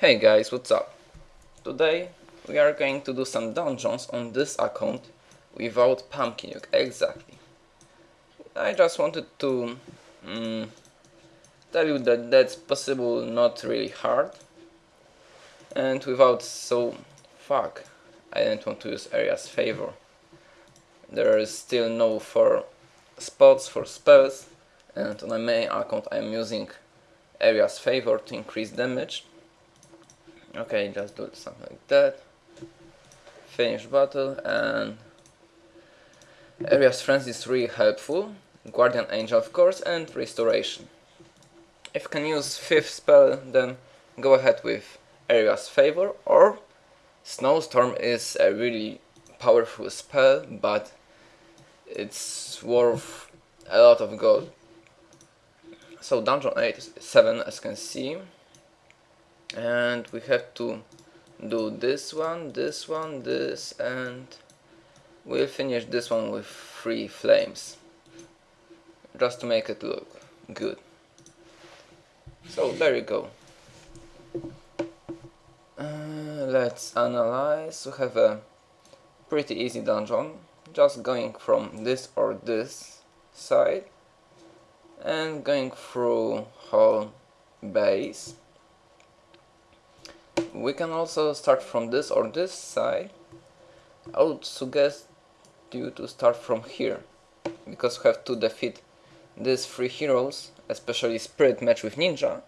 Hey guys, what's up? Today we are going to do some dungeons on this account without Pumpkin Duke, exactly. I just wanted to mm, tell you that that's possible, not really hard. And without so... fuck, I didn't want to use Aria's favor. There is still no four spots for spells and on my main account I'm using Aria's favor to increase damage okay just do something like that. Finish battle and Aria's Frenzy is really helpful. Guardian Angel of course and Restoration. If you can use 5th spell then go ahead with Aria's Favor or Snowstorm is a really powerful spell but it's worth a lot of gold. So dungeon 8 is 7 as you can see and we have to do this one, this one, this and we'll finish this one with three flames just to make it look good. So there you go. Uh, let's analyze. We have a pretty easy dungeon, just going from this or this side and going through whole base we can also start from this or this side. I would suggest you to start from here because we have to defeat these three heroes especially spirit mage with ninja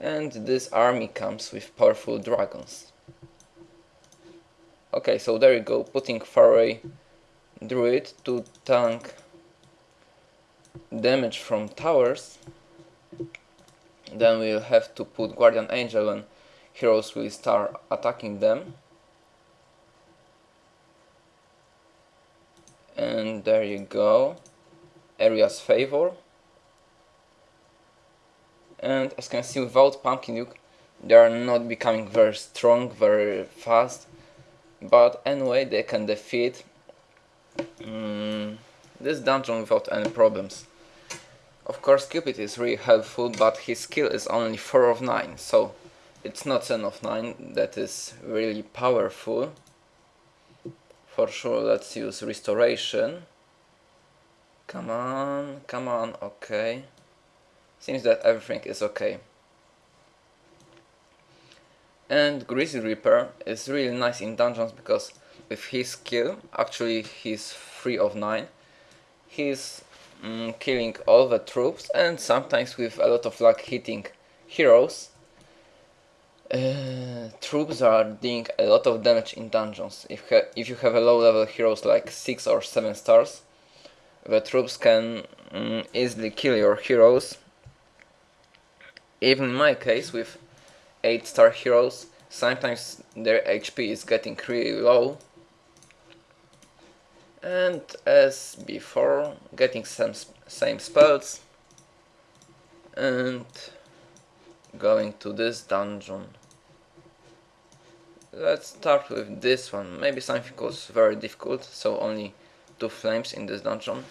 and this army comes with powerful dragons. Okay so there you go putting faraway druid to tank damage from towers. Then we'll have to put guardian angel and heroes will start attacking them. And there you go. Aria's favor. And as you can see without Pumpkin Duke they are not becoming very strong very fast. But anyway they can defeat um, this dungeon without any problems. Of course Cupid is really helpful but his skill is only 4 of 9 so it's not 10 of 9 that is really powerful. For sure let's use restoration. Come on come on okay. Seems that everything is okay. And Grizzly Reaper is really nice in dungeons because with his skill, actually he's 3 of 9, he's mm, killing all the troops and sometimes with a lot of luck hitting heroes uh, troops are doing a lot of damage in dungeons. If, if you have a low level heroes like 6 or 7 stars, the troops can um, easily kill your heroes. Even in my case with 8 star heroes, sometimes their HP is getting really low. And as before, getting some same spells and going to this dungeon. Let's start with this one. Maybe something was very difficult, so only two flames in this dungeon.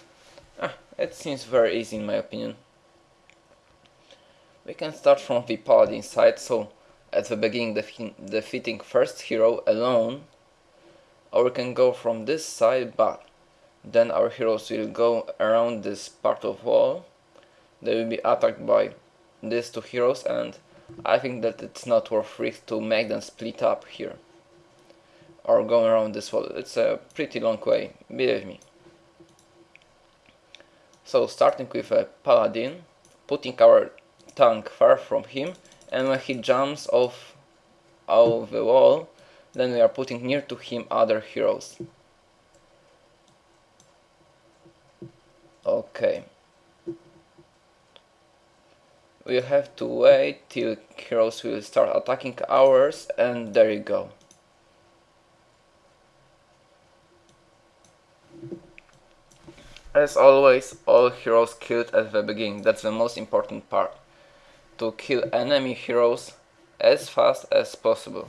Ah, it seems very easy in my opinion. We can start from the paladin side, so at the beginning defeating first hero alone. Or we can go from this side, but then our heroes will go around this part of wall. They will be attacked by these two heroes and I think that it's not worth risk to make them split up here or go around this wall. It's a pretty long way, believe me. So starting with a paladin, putting our tank far from him and when he jumps off of the wall then we are putting near to him other heroes. Okay we have to wait till heroes will start attacking ours and there you go. As always, all heroes killed at the beginning, that's the most important part. To kill enemy heroes as fast as possible.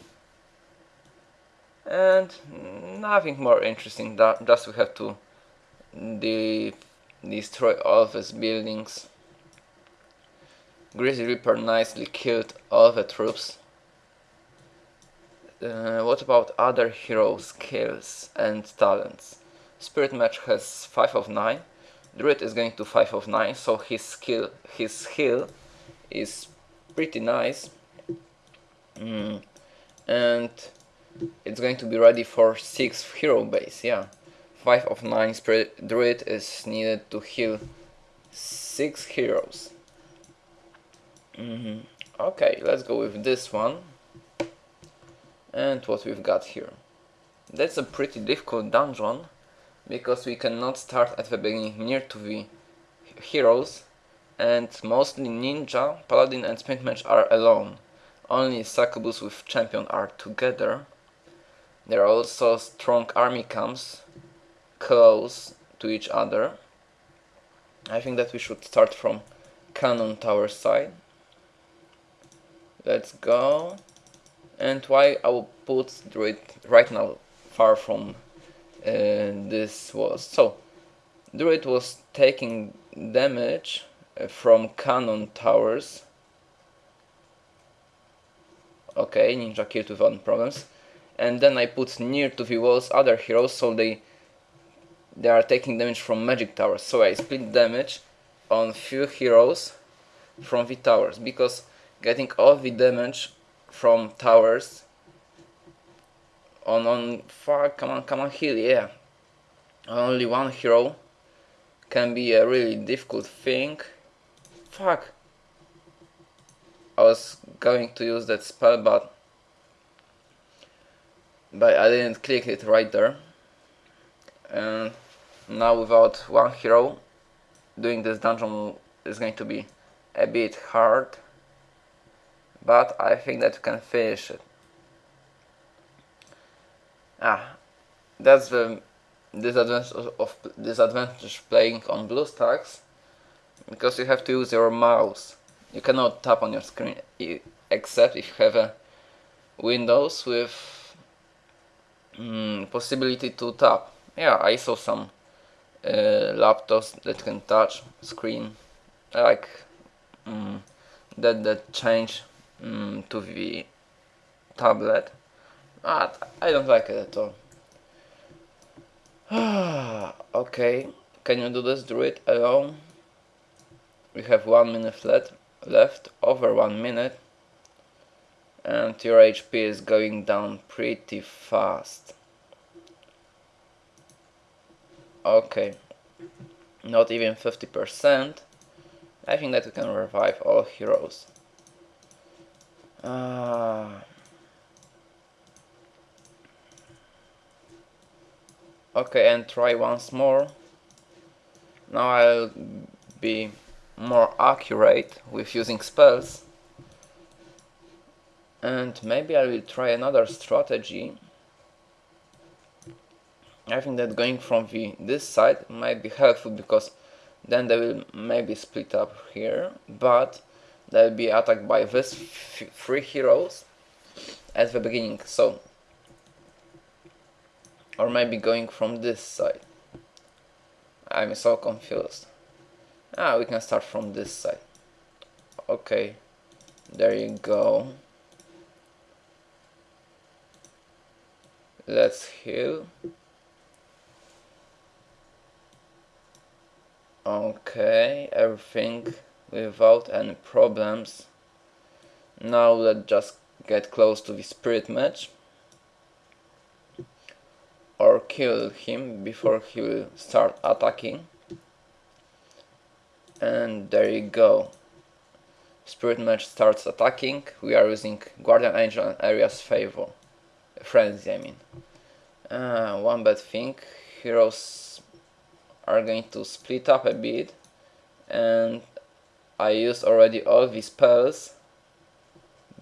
And nothing more interesting, just we have to de destroy all these buildings Grizzly Reaper nicely killed all the troops. uh, what about other hero skills and talents? Spirit Mage has 5 of 9. Druid is going to 5 of 9, so his skill, his heal is pretty nice. Mm. And it's going to be ready for 6 hero base, yeah. 5 of 9 Spirit Druid is needed to heal 6 heroes. Mm -hmm. Okay, let's go with this one. And what we've got here. That's a pretty difficult dungeon because we cannot start at the beginning near to the heroes and mostly Ninja, Paladin and Spirit Mage are alone. Only Succubus with Champion are together. There are also strong army camps close to each other. I think that we should start from Cannon Tower side. Let's go. And why I will put Druid right now far from uh, this was. So, Druid was taking damage uh, from cannon towers. Okay, ninja killed without problems. And then I put near to the walls other heroes so they they are taking damage from magic towers. So I split damage on few heroes from the towers because getting all the damage from towers. On on fuck come on come on heal yeah. Only one hero can be a really difficult thing. Fuck. I was going to use that spell but but I didn't click it right there. And now without one hero doing this dungeon is going to be a bit hard but I think that we can finish it Ah, that's the disadvantage of, disadvantage playing on BlueStacks because you have to use your mouse. You cannot tap on your screen except if you have a Windows with mm, possibility to tap. Yeah, I saw some uh, laptops that can touch screen like mm, that that change mm, to the tablet Ah, I don't like it at all. okay, can you do this do it alone? We have one minute left, left, over one minute. And your HP is going down pretty fast. Okay, not even 50%. I think that we can revive all heroes. Uh, okay and try once more. Now I'll be more accurate with using spells. And maybe I will try another strategy. I think that going from the this side might be helpful because then they will maybe split up here but they'll be attacked by these three heroes at the beginning so or maybe going from this side. I'm so confused. Ah, we can start from this side. Okay, there you go. Let's heal. Okay, everything without any problems. Now let's just get close to the spirit mage. Or kill him before he will start attacking. And there you go. Spirit mage starts attacking. We are using guardian angel and Aria's favor. Frenzy I mean. Uh, one bad thing. Heroes are going to split up a bit. And I used already all these spells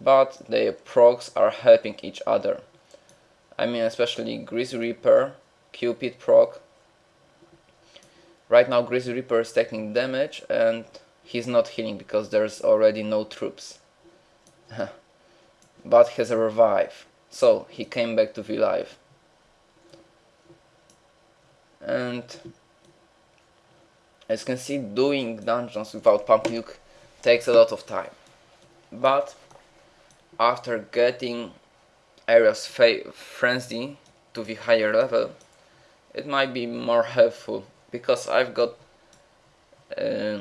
but their procs are helping each other I mean especially Grizzly Reaper, Cupid proc. Right now Grizzly Reaper is taking damage and he's not healing because there's already no troops. but has a revive, so he came back to the life. And as you can see doing dungeons without pump nuke takes a lot of time. But after getting Aria's frenzy to the higher level, it might be more helpful because I've got uh,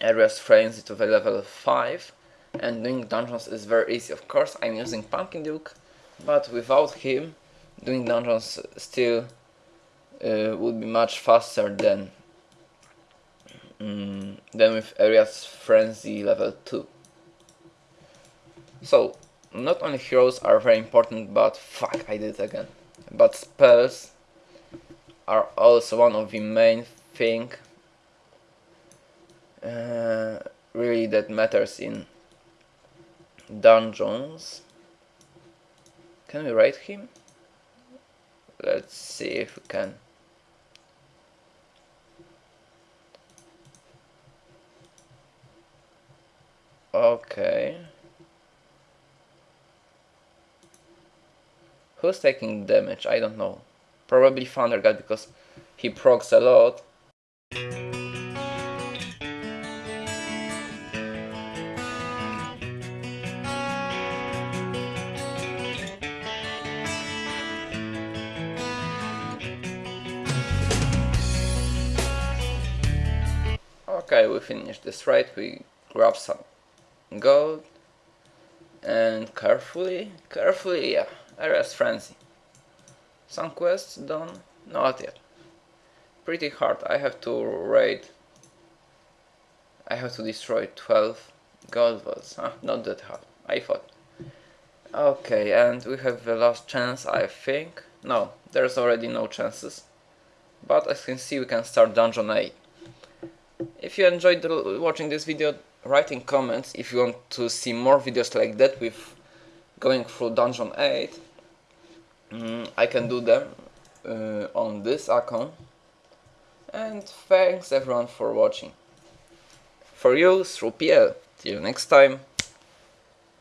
Aria's frenzy to the level 5 and doing dungeons is very easy. Of course I'm using Pumpkin Duke, but without him doing dungeons still uh, would be much faster than mm, than with Aria's frenzy level 2. So not only heroes are very important but fuck I did it again. But spells are also one of the main thing uh, really that matters in dungeons. Can we rate him? Let's see if we can okay. Who's taking damage? I don't know. Probably Thundergod because he procs a lot. Okay, we finished this raid, we grab some gold and carefully, carefully, yeah, Aria's Frenzy. Some quests done? Not yet. Pretty hard, I have to raid, I have to destroy 12 gold vaults, huh? not that hard, I thought. Okay, and we have the last chance, I think. No, there's already no chances. But as you can see, we can start Dungeon 8. If you enjoyed watching this video, write in comments if you want to see more videos like that with going through Dungeon 8. Mm, I can do them uh, on this account. And thanks everyone for watching. For you, through PL. Till next time.